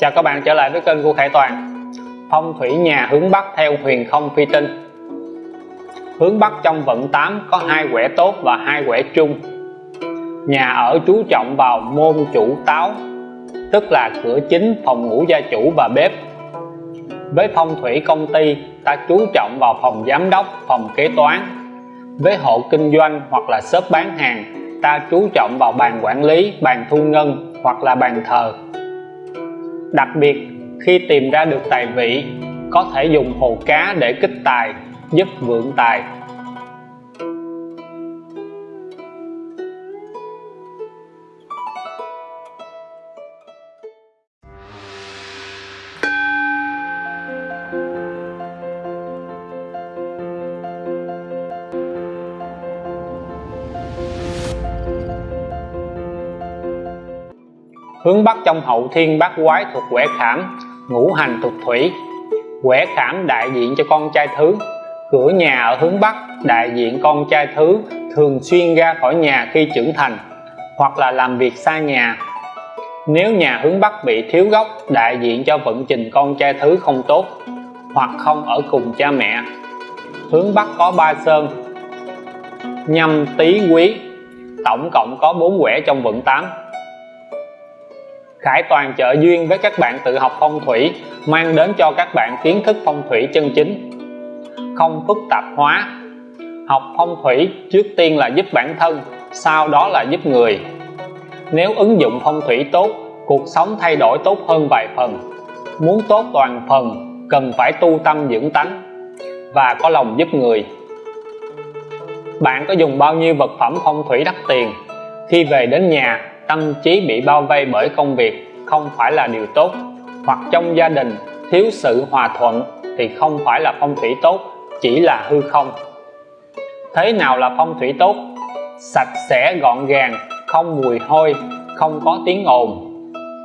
Chào các bạn trở lại với kênh của Khải Toàn. Phong thủy nhà hướng Bắc theo huyền không phi tinh. Hướng Bắc trong vận 8 có hai quẻ tốt và hai quẻ chung Nhà ở chú trọng vào môn chủ táo Tức là cửa chính, phòng ngủ gia chủ và bếp. Với phong thủy công ty ta chú trọng vào phòng giám đốc, phòng kế toán. Với hộ kinh doanh hoặc là shop bán hàng ta chú trọng vào bàn quản lý, bàn thu ngân hoặc là bàn thờ đặc biệt, khi tìm ra được tài vị, có thể dùng hồ cá để kích tài, giúp vượng tài. Hướng bắc trong hậu thiên bát quái thuộc quẻ khảm, ngũ hành thuộc thủy. Quẻ khảm đại diện cho con trai thứ. Cửa nhà ở hướng bắc, đại diện con trai thứ thường xuyên ra khỏi nhà khi trưởng thành, hoặc là làm việc xa nhà. Nếu nhà hướng bắc bị thiếu gốc, đại diện cho vận trình con trai thứ không tốt, hoặc không ở cùng cha mẹ. Hướng bắc có ba sơn, nhâm tý quý. Tổng cộng có bốn quẻ trong vận 8 Khải Toàn trợ duyên với các bạn tự học phong thủy, mang đến cho các bạn kiến thức phong thủy chân chính. Không phức tạp hóa. Học phong thủy trước tiên là giúp bản thân, sau đó là giúp người. Nếu ứng dụng phong thủy tốt, cuộc sống thay đổi tốt hơn vài phần. Muốn tốt toàn phần, cần phải tu tâm dưỡng tánh và có lòng giúp người. Bạn có dùng bao nhiêu vật phẩm phong thủy đắt tiền? Khi về đến nhà tâm trí bị bao vây bởi công việc không phải là điều tốt. Hoặc trong gia đình thiếu sự hòa thuận thì không phải là phong thủy tốt, chỉ là hư không. Thế nào là phong thủy tốt? Sạch sẽ, gọn gàng, không mùi hôi, không có tiếng ồn.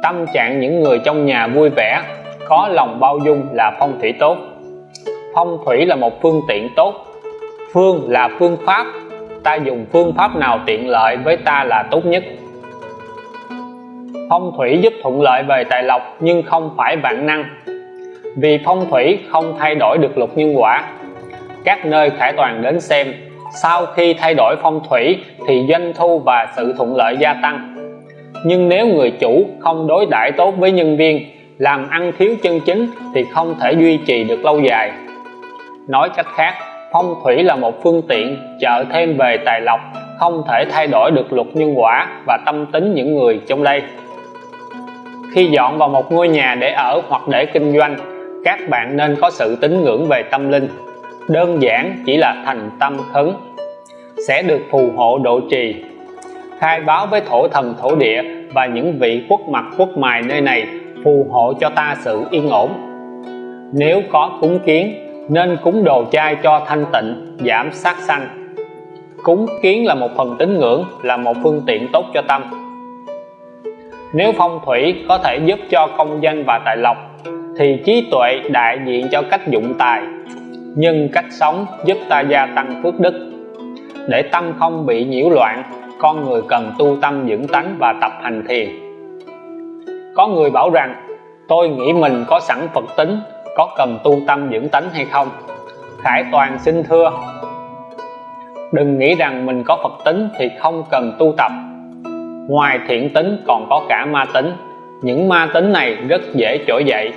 Tâm trạng những người trong nhà vui vẻ, có lòng bao dung là phong thủy tốt. Phong thủy là một phương tiện tốt. Phương là phương pháp. Ta dùng phương pháp nào tiện lợi với ta là tốt nhất phong thủy giúp thuận lợi về tài lộc, nhưng không phải vạn năng. Vì phong thủy không thay đổi được luật nhân quả. Các nơi khải toàn đến xem, sau khi thay đổi phong thủy thì doanh thu và sự thuận lợi gia tăng. Nhưng nếu người chủ không đối đãi tốt với nhân viên, làm ăn thiếu chân chính thì không thể duy trì được lâu dài. Nói cách khác, phong thủy là một phương tiện trợ thêm về tài lộc, không thể thay đổi được luật nhân quả và tâm tính những người trong đây khi dọn vào một ngôi nhà để ở hoặc để kinh doanh, các bạn nên có sự tín ngưỡng về tâm linh. Đơn giản chỉ là thành tâm khấn sẽ được phù hộ độ trì. Khai báo với thổ thần, thổ địa và những vị quốc mặt, quốc mài nơi này phù hộ cho ta sự yên ổn. Nếu có cúng kiến, nên cúng đồ chay cho thanh tịnh, giảm sát sanh. Cúng kiến là một phần tín ngưỡng, là một phương tiện tốt cho tâm nếu phong thủy có thể giúp cho công danh và tài lộc, thì trí tuệ đại diện cho cách dụng tài. Nhưng cách sống giúp ta gia tăng phước đức. Để tâm không bị nhiễu loạn, con người cần tu tâm dưỡng tánh và tập hành thiền. Có người bảo rằng, tôi nghĩ mình có sẵn Phật tính, có cần tu tâm dưỡng tánh hay không? Khải Toàn xin thưa. Đừng nghĩ rằng mình có Phật tính thì không cần tu tập ngoài thiện tính còn có cả ma tính. Những ma tính này rất dễ trỗi dậy.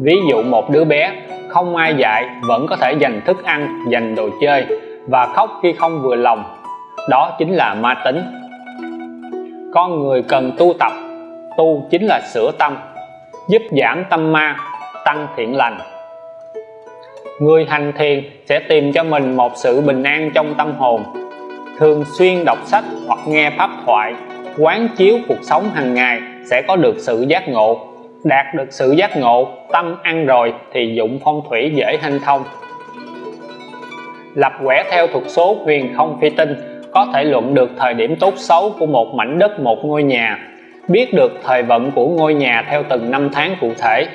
Ví dụ một đứa bé, không ai dạy, vẫn có thể dành thức ăn, dành đồ chơi và khóc khi không vừa lòng. Đó chính là ma tính. Con người cần tu tập. Tu chính là sửa tâm, giúp giảm tâm ma, tăng thiện lành. Người hành thiền sẽ tìm cho mình một sự bình an trong tâm hồn. Thường xuyên đọc sách hoặc nghe pháp thoại quán chiếu cuộc sống hàng ngày sẽ có được sự giác ngộ. Đạt được sự giác ngộ, tâm ăn rồi thì dụng phong thủy dễ hanh thông. Lập quẻ theo thuật số huyền không phi tinh, có thể luận được thời điểm tốt xấu của một mảnh đất, một ngôi nhà. Biết được thời vận của ngôi nhà theo từng năm tháng cụ thể,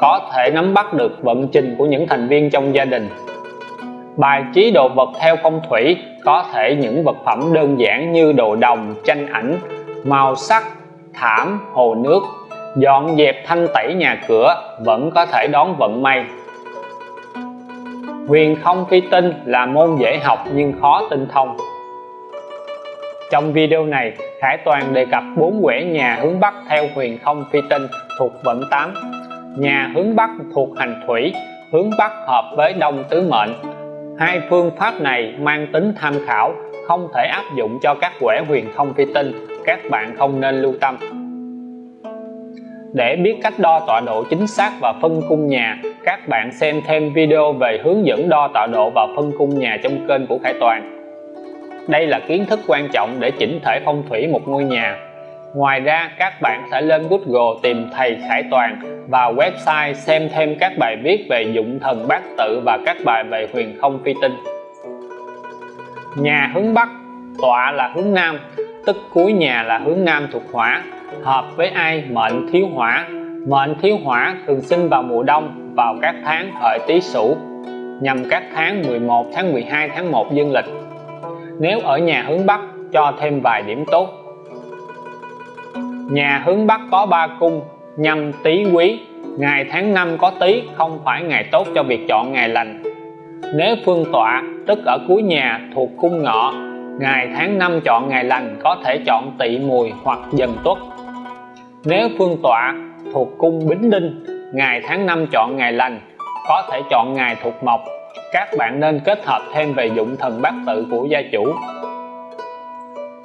có thể nắm bắt được vận trình của những thành viên trong gia đình bài trí đồ vật theo phong thủy có thể những vật phẩm đơn giản như đồ đồng, tranh ảnh, màu sắc, thảm, hồ nước, dọn dẹp thanh tẩy nhà cửa vẫn có thể đón vận may. Huyền không phi tinh là môn dễ học nhưng khó tinh thông. Trong video này, Khải Toàn đề cập bốn quẻ nhà hướng Bắc theo huyền không phi tinh thuộc vận 8 nhà hướng Bắc thuộc hành thủy, hướng Bắc hợp với đông tứ mệnh hai phương pháp này mang tính tham khảo, không thể áp dụng cho các quẻ huyền không phi tinh, các bạn không nên lưu tâm. Để biết cách đo tọa độ chính xác và phân cung nhà, các bạn xem thêm video về hướng dẫn đo tọa độ và phân cung nhà trong kênh của Khải Toàn. Đây là kiến thức quan trọng để chỉnh thể phong thủy một ngôi nhà ngoài ra, các bạn sẽ lên Google tìm thầy Khải Toàn và website xem thêm các bài viết về dụng thần bát tự và các bài về huyền không phi tinh. Nhà hướng Bắc, tọa là hướng Nam, tức cuối nhà là hướng Nam thuộc hỏa, hợp với ai? Mệnh thiếu hỏa. Mệnh thiếu hỏa thường sinh vào mùa đông, vào các tháng hợi tý sửu, nhằm các tháng 11 tháng 12 tháng 1 dương lịch. Nếu ở nhà hướng Bắc, cho thêm vài điểm tốt nhà hướng Bắc có ba cung, nhâm, tý, quý. Ngày tháng năm có tý, không phải ngày tốt cho việc chọn ngày lành. Nếu phương tọa, tức ở cuối nhà, thuộc cung ngọ, ngày tháng năm chọn ngày lành có thể chọn tỵ mùi hoặc dần tuất. Nếu phương tọa thuộc cung bính đinh, ngày tháng năm chọn ngày lành có thể chọn ngày thuộc mộc. Các bạn nên kết hợp thêm về dụng thần bát tự của gia chủ.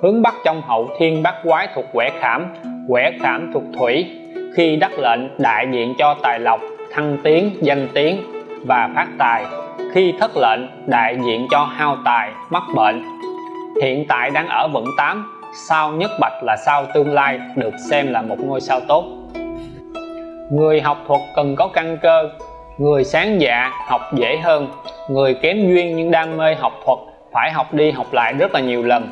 Hướng bắc trong hậu thiên bát quái thuộc quẻ khảm quẻ khảm thuộc thủy, khi đắc lệnh đại diện cho tài lộc, thăng tiến, danh tiếng và phát tài. Khi thất lệnh đại diện cho hao tài, mắc bệnh. Hiện tại đang ở vận 8 sao nhất bạch là sao tương lai được xem là một ngôi sao tốt. Người học thuật cần có căn cơ, người sáng dạ học dễ hơn, người kém duyên nhưng đam mê học thuật phải học đi học lại rất là nhiều lần.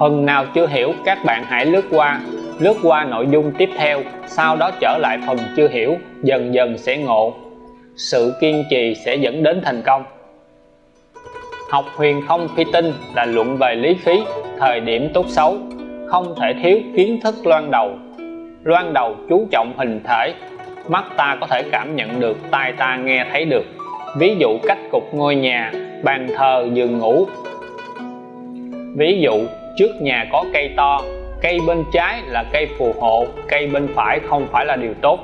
Phần nào chưa hiểu, các bạn hãy lướt qua lướt qua nội dung tiếp theo, sau đó trở lại phần chưa hiểu, dần dần sẽ ngộ. Sự kiên trì sẽ dẫn đến thành công. Học huyền không phi tinh là luận về lý khí, thời điểm tốt xấu, không thể thiếu kiến thức loan đầu. Loan đầu chú trọng hình thể, mắt ta có thể cảm nhận được, tai ta nghe thấy được. Ví dụ cách cục ngôi nhà, bàn thờ, giường ngủ. Ví dụ, trước nhà có cây to cây bên trái là cây phù hộ, cây bên phải không phải là điều tốt.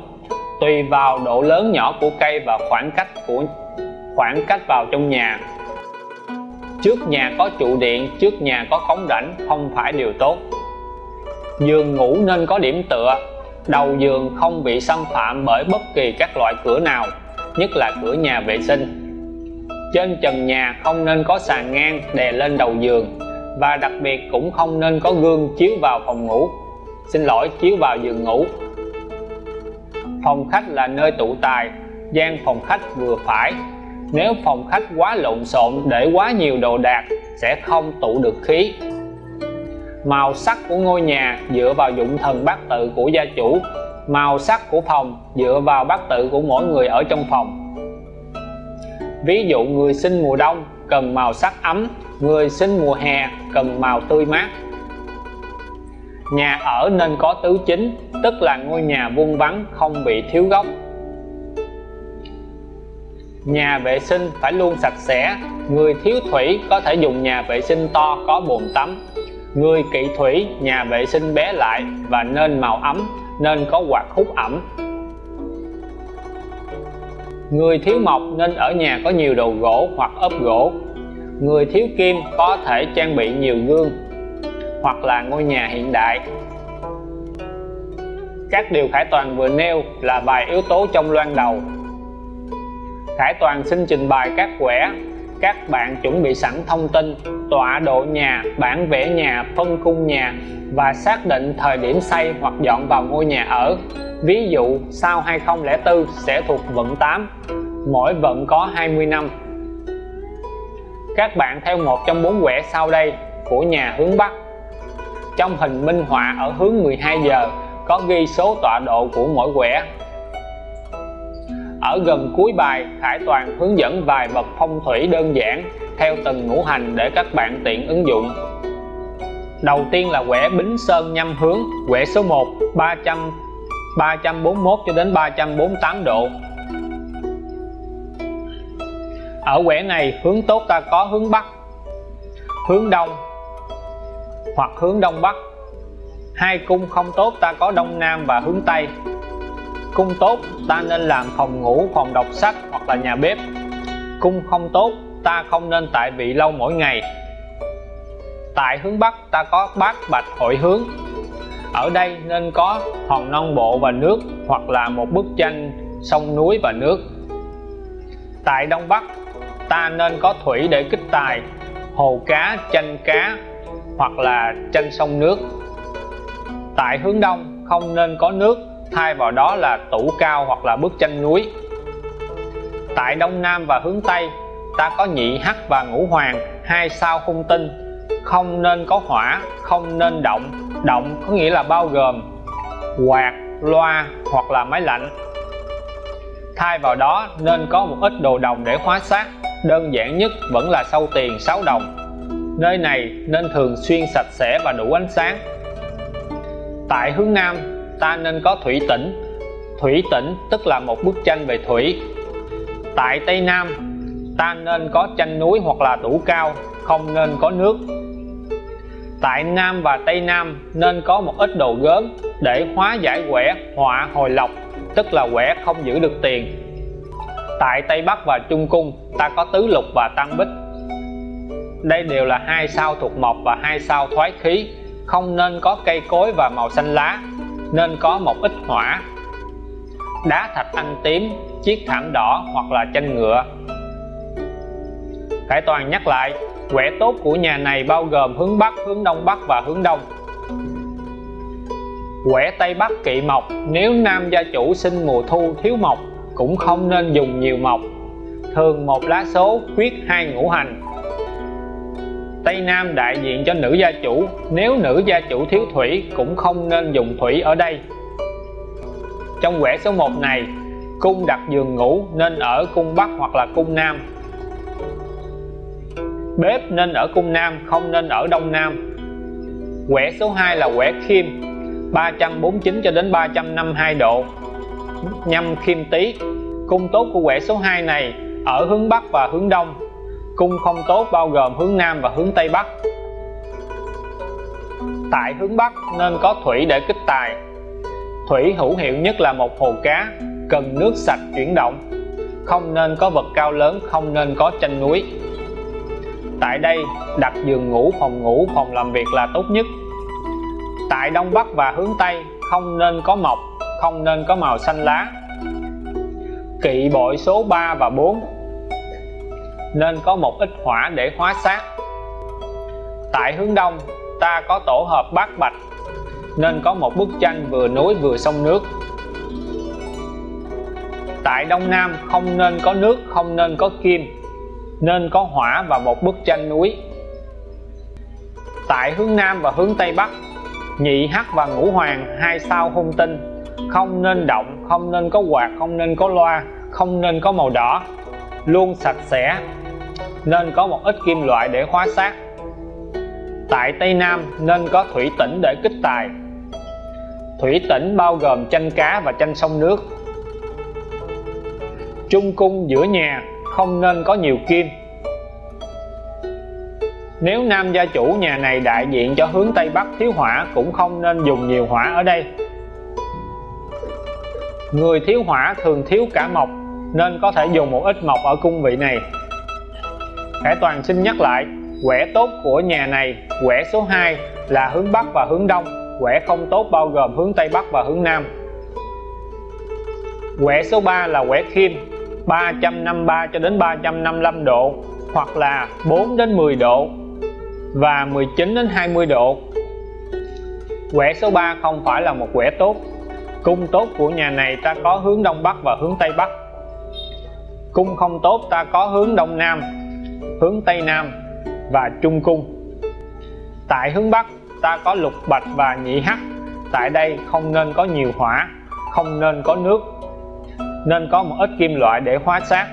Tùy vào độ lớn nhỏ của cây và khoảng cách của, khoảng cách vào trong nhà. Trước nhà có trụ điện, trước nhà có cống rãnh, không phải điều tốt. Giường ngủ nên có điểm tựa. Đầu giường không bị xâm phạm bởi bất kỳ các loại cửa nào, nhất là cửa nhà vệ sinh. Trên trần nhà không nên có sàn ngang đè lên đầu giường và đặc biệt cũng không nên có gương chiếu vào phòng ngủ. Xin lỗi, chiếu vào giường ngủ. Phòng khách là nơi tụ tài, gian phòng khách vừa phải. Nếu phòng khách quá lộn xộn để quá nhiều đồ đạc, sẽ không tụ được khí. Màu sắc của ngôi nhà dựa vào dụng thần bát tự của gia chủ. Màu sắc của phòng dựa vào bát tự của mỗi người ở trong phòng. Ví dụ người sinh mùa đông cần màu sắc ấm, người sinh mùa hè cần màu tươi mát. Nhà ở nên có tứ chính, tức là ngôi nhà vuông vắn không bị thiếu góc nhà vệ sinh phải luôn sạch sẽ, người thiếu thủy có thể dùng nhà vệ sinh to có bồn tắm. Người kỵ thủy, nhà vệ sinh bé lại và nên màu ấm, nên có quạt hút ẩm người thiếu mộc nên ở nhà có nhiều đồ gỗ hoặc ốp gỗ. Người thiếu kim có thể trang bị nhiều gương hoặc là ngôi nhà hiện đại. Các điều Khải Toàn vừa nêu là vài yếu tố trong loan đầu. Khải Toàn xin trình bày các quẻ các bạn chuẩn bị sẵn thông tin, tọa độ nhà, bản vẽ nhà, phân cung nhà và xác định thời điểm xây hoặc dọn vào ngôi nhà ở. Ví dụ, sau 2004 sẽ thuộc vận 8 mỗi vận có 20 năm. Các bạn theo một trong bốn quẻ sau đây của nhà hướng Bắc. Trong hình minh họa ở hướng 12 giờ, có ghi số tọa độ của mỗi quẻ ở gần cuối bài, Khải Toàn hướng dẫn vài vật phong thủy đơn giản theo từng ngũ hành để các bạn tiện ứng dụng. Đầu tiên là quẻ Bính Sơn nhâm hướng, quẻ số 1 300 341 cho đến 348 độ. Ở quẻ này, hướng tốt ta có hướng Bắc, hướng Đông hoặc hướng Đông Bắc. Hai cung không tốt ta có Đông Nam và hướng Tây cung tốt, ta nên làm phòng ngủ, phòng đọc sách hoặc là nhà bếp. Cung không tốt, ta không nên tại vị lâu mỗi ngày. Tại hướng Bắc, ta có bát bạch hội hướng. Ở đây nên có hòn non bộ và nước hoặc là một bức tranh sông núi và nước. Tại Đông Bắc, ta nên có thủy để kích tài, hồ cá tranh cá hoặc là tranh sông nước. Tại hướng đông, không nên có nước thay vào đó là tủ cao hoặc là bức tranh núi. Tại đông nam và hướng tây, ta có nhị hắc và ngũ hoàng, hai sao hung tinh. Không nên có hỏa, không nên động. Động có nghĩa là bao gồm quạt, loa hoặc là máy lạnh. Thay vào đó, nên có một ít đồ đồng để hóa sát đơn giản nhất vẫn là sâu tiền 6 đồng. Nơi này nên thường xuyên sạch sẽ và đủ ánh sáng. Tại hướng nam ta nên có thủy tĩnh. Thủy tĩnh tức là một bức tranh về thủy. Tại tây nam, ta nên có tranh núi hoặc là tủ cao, không nên có nước. Tại nam và tây nam nên có một ít đồ gớm để hóa giải quẻ, họa hồi lộc tức là quẻ không giữ được tiền. Tại tây bắc và trung cung, ta có tứ lục và tăng bích. Đây đều là hai sao thuộc mộc và hai sao thoái khí, không nên có cây cối và màu xanh lá nên có một ít hỏa. Đá thạch anh tím chiếc thảm đỏ hoặc là tranh ngựa. Khải Toàn nhắc lại quẻ tốt của nhà này bao gồm hướng Bắc, hướng Đông Bắc và hướng Đông. Quẻ Tây Bắc kỵ mộc nếu nam gia chủ sinh mùa thu thiếu mộc cũng không nên dùng nhiều mộc. Thường một lá số quyết hai ngũ hành. Tây Nam đại diện cho nữ gia chủ, nếu nữ gia chủ thiếu thủy cũng không nên dùng thủy ở đây. Trong quẻ số 1 này, cung đặt giường ngủ nên ở cung Bắc hoặc là cung Nam. Bếp nên ở cung Nam, không nên ở Đông Nam. Quẻ số 2 là quẻ Kim 349 cho đến 352 độ. Nhâm kim tý, cung tốt của quẻ số 2 này ở hướng Bắc và hướng Đông cung không tốt bao gồm hướng Nam và hướng Tây Bắc. Tại hướng Bắc nên có thủy để kích tài. Thủy hữu hiệu nhất là một hồ cá, cần nước sạch chuyển động. Không nên có vật cao lớn, không nên có tranh núi. Tại đây, đặt giường ngủ, phòng ngủ, phòng làm việc là tốt nhất. Tại đông bắc và hướng tây, không nên có mộc không nên có màu xanh lá. Kỵ bội số 3 và 4 nên có một ít hỏa để hóa sát. Tại hướng đông, ta có tổ hợp bát bạch, nên có một bức tranh vừa núi vừa sông nước. Tại đông nam, không nên có nước, không nên có kim, nên có hỏa và một bức tranh núi. Tại hướng nam và hướng tây bắc, nhị hắc và ngũ hoàng, hai sao hung tinh, không nên động, không nên có quạt, không nên có loa, không nên có màu đỏ, luôn sạch sẽ nên có một ít kim loại để hóa sát tại Tây Nam nên có thủy tỉnh để kích tài. Thủy tỉnh bao gồm chanh cá và chanh sông nước. Trung cung giữa nhà không nên có nhiều kim. Nếu nam gia chủ nhà này đại diện cho hướng Tây Bắc thiếu hỏa cũng không nên dùng nhiều hỏa ở đây. Người thiếu hỏa thường thiếu cả mộc, nên có thể dùng một ít mộc ở cung vị này. Khải Toàn xin nhắc lại, quẻ tốt của nhà này, quẻ số 2 là hướng Bắc và hướng Đông, quẻ không tốt bao gồm hướng Tây Bắc và hướng Nam. Quẻ số 3 là quẻ kim 353 cho đến 355 độ, hoặc là 4 đến 10 độ và 19 đến 20 độ. Quẻ số 3 không phải là một quẻ tốt. Cung tốt của nhà này ta có hướng Đông Bắc và hướng Tây Bắc. Cung không tốt ta có hướng Đông Nam hướng Tây Nam và Trung Cung. Tại hướng Bắc, ta có lục bạch và nhị hắc. Tại đây không nên có nhiều hỏa, không nên có nước, nên có một ít kim loại để hóa sát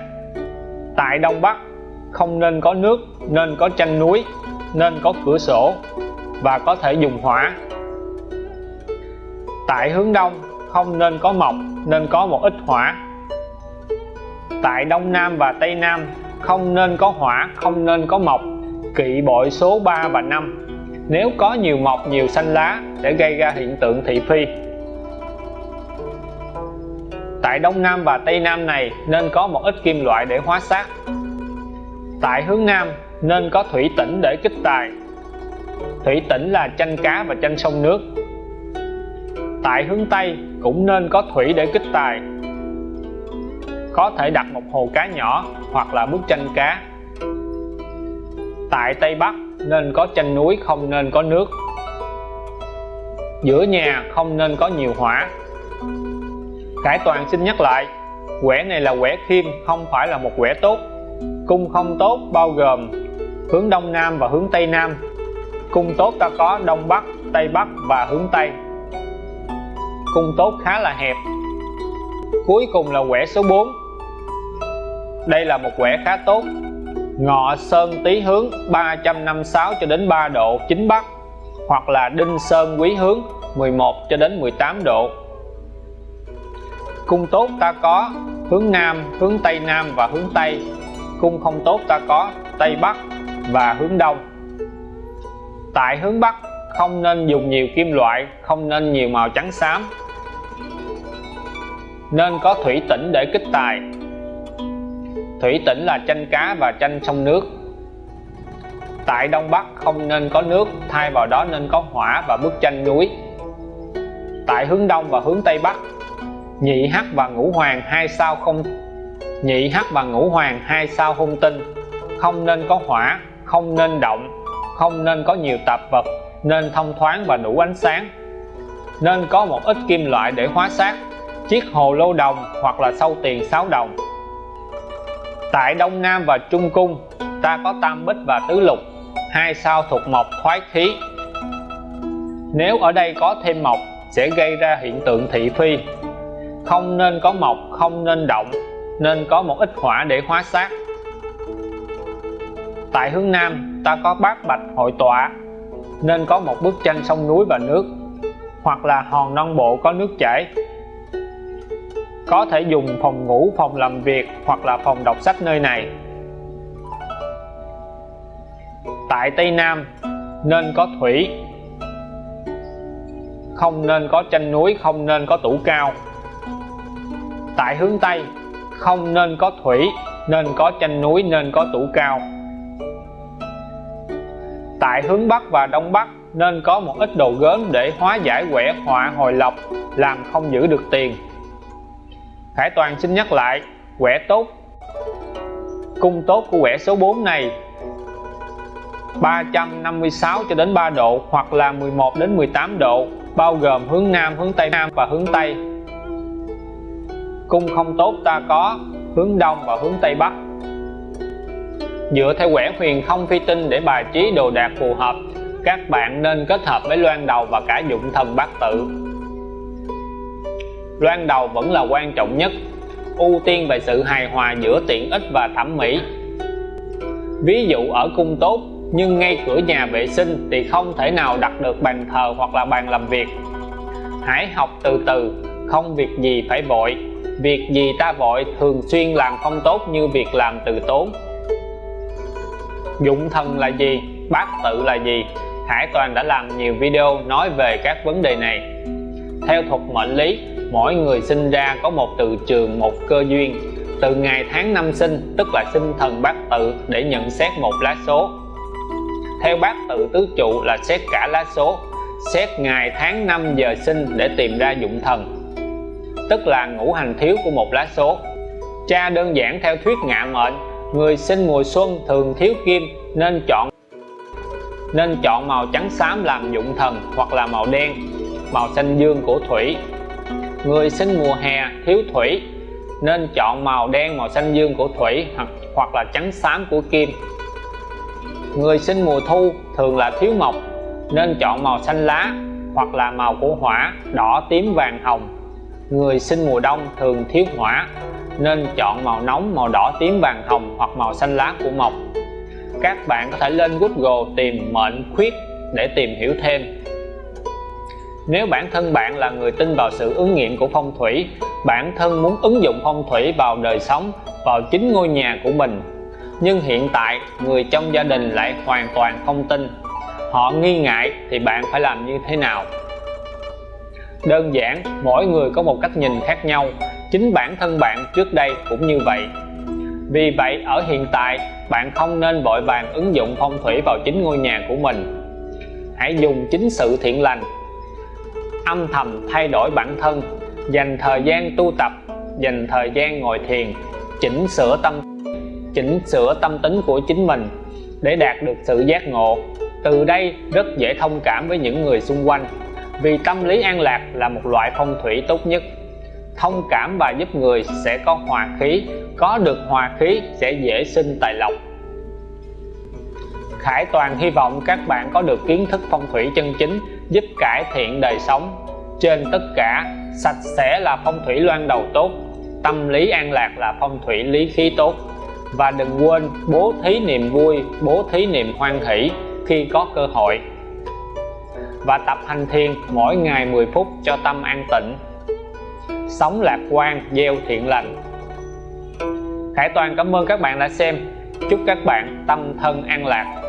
tại Đông Bắc, không nên có nước, nên có tranh núi, nên có cửa sổ và có thể dùng hỏa. Tại hướng Đông, không nên có mộc, nên có một ít hỏa. Tại Đông Nam và Tây Nam không nên có hỏa, không nên có mộc. Kỵ bội số 3 và 5 nếu có nhiều mọc nhiều xanh lá, để gây ra hiện tượng thị phi. Tại Đông Nam và Tây Nam này, nên có một ít kim loại để hóa sát tại hướng Nam, nên có thủy tỉnh để kích tài. Thủy tỉnh là chanh cá và chanh sông nước. Tại hướng Tây, cũng nên có thủy để kích tài có thể đặt một hồ cá nhỏ hoặc là bức tranh cá. Tại Tây Bắc, nên có tranh núi không nên có nước. Giữa nhà không nên có nhiều hỏa. Khải Toàn xin nhắc lại, quẻ này là quẻ khiêm, không phải là một quẻ tốt. Cung không tốt bao gồm hướng Đông Nam và hướng Tây Nam. Cung tốt ta có Đông Bắc, Tây Bắc và hướng Tây. Cung tốt khá là hẹp. Cuối cùng là quẻ số 4 đây là một quẻ khá tốt. Ngọ sơn tý hướng 356 cho đến 3 độ chính bắc, hoặc là đinh sơn quý hướng 11 cho đến 18 độ. Cung tốt ta có hướng nam, hướng tây nam và hướng tây. Cung không tốt ta có tây bắc và hướng đông. Tại hướng bắc, không nên dùng nhiều kim loại, không nên nhiều màu trắng xám. Nên có thủy tĩnh để kích tài thủy tỉnh là chanh cá và chanh sông nước. Tại Đông Bắc không nên có nước, thay vào đó nên có hỏa và bức tranh núi. Tại hướng Đông và hướng Tây Bắc, nhị hắc và ngũ hoàng hai sao không, nhị hắc và ngũ hoàng hai sao hung tinh. Không nên có hỏa, không nên động, không nên có nhiều tạp vật, nên thông thoáng và đủ ánh sáng. Nên có một ít kim loại để hóa sát chiếc hồ lô đồng hoặc là sâu tiền 6 đồng tại Đông Nam và Trung Cung, ta có tam bích và tứ lục, hai sao thuộc mộc khoái khí. Nếu ở đây có thêm mộc, sẽ gây ra hiện tượng thị phi. Không nên có mộc, không nên động, nên có một ít hỏa để hóa sát. Tại hướng Nam, ta có bát bạch hội tọa, nên có một bức tranh sông núi và nước, hoặc là hòn non bộ có nước chảy có thể dùng phòng ngủ, phòng làm việc hoặc là phòng đọc sách nơi này. Tại Tây Nam, nên có thủy, không nên có tranh núi, không nên có tủ cao. Tại hướng Tây, không nên có thủy, nên có tranh núi, nên có tủ cao. Tại hướng Bắc và Đông Bắc, nên có một ít đồ gớm để hóa giải quẻ, họa, hồi lộc, làm không giữ được tiền. Khải Toàn xin nhắc lại quẻ tốt. Cung tốt của quẻ số 4 này 356 cho đến 3 độ hoặc là 11 đến 18 độ bao gồm hướng Nam, hướng Tây Nam và hướng Tây. Cung không tốt ta có hướng Đông và hướng Tây Bắc. Dựa theo quẻ huyền không phi tinh để bài trí đồ đạc phù hợp các bạn nên kết hợp với loan đầu và cả dụng thần bát tự loan đầu vẫn là quan trọng nhất. Ưu tiên về sự hài hòa giữa tiện ích và thẩm mỹ. Ví dụ ở cung tốt, nhưng ngay cửa nhà vệ sinh thì không thể nào đặt được bàn thờ hoặc là bàn làm việc. Hãy học từ từ, không việc gì phải vội. Việc gì ta vội thường xuyên làm không tốt như việc làm từ tốn. Dụng thần là gì? Bát tự là gì? Hải Toàn đã làm nhiều video nói về các vấn đề này. Theo thuật mệnh lý mỗi người sinh ra có một từ trường, một cơ duyên. Từ ngày tháng năm sinh, tức là sinh thần bát tự, để nhận xét một lá số. Theo bát tự tứ trụ là xét cả lá số. Xét ngày tháng năm giờ sinh để tìm ra dụng thần, tức là ngũ hành thiếu của một lá số. Cha đơn giản theo thuyết ngạ mệnh, người sinh mùa xuân thường thiếu kim, nên chọn nên chọn màu trắng xám làm dụng thần hoặc là màu đen, màu xanh dương của thủy người sinh mùa hè thiếu thủy nên chọn màu đen màu xanh dương của thủy hoặc, hoặc là trắng xám của kim. Người sinh mùa thu thường là thiếu mộc nên chọn màu xanh lá hoặc là màu của hỏa đỏ tím vàng hồng. Người sinh mùa đông thường thiếu hỏa nên chọn màu nóng màu đỏ tím vàng hồng hoặc màu xanh lá của mộc. Các bạn có thể lên Google tìm mệnh khuyết để tìm hiểu thêm nếu bản thân bạn là người tin vào sự ứng nghiệm của phong thủy, bản thân muốn ứng dụng phong thủy vào đời sống, vào chính ngôi nhà của mình. Nhưng hiện tại, người trong gia đình lại hoàn toàn không tin. Họ nghi ngại thì bạn phải làm như thế nào? Đơn giản, mỗi người có một cách nhìn khác nhau. Chính bản thân bạn trước đây cũng như vậy. Vì vậy, ở hiện tại, bạn không nên vội vàng ứng dụng phong thủy vào chính ngôi nhà của mình. Hãy dùng chính sự thiện lành âm thầm thay đổi bản thân, dành thời gian tu tập, dành thời gian ngồi thiền, chỉnh sửa tâm, chỉnh sửa tâm tính của chính mình để đạt được sự giác ngộ. Từ đây rất dễ thông cảm với những người xung quanh, vì tâm lý an lạc là một loại phong thủy tốt nhất. Thông cảm và giúp người sẽ có hòa khí, có được hòa khí sẽ dễ sinh tài lộc. Khải Toàn hy vọng các bạn có được kiến thức phong thủy chân chính, giúp cải thiện đời sống. Trên tất cả, sạch sẽ là phong thủy loan đầu tốt, tâm lý an lạc là phong thủy lý khí tốt. Và đừng quên bố thí niềm vui, bố thí niềm hoan hỷ khi có cơ hội. Và tập hành thiền mỗi ngày 10 phút cho tâm an tịnh. Sống lạc quan, gieo thiện lành. Khải Toàn cảm ơn các bạn đã xem. Chúc các bạn tâm thân an lạc.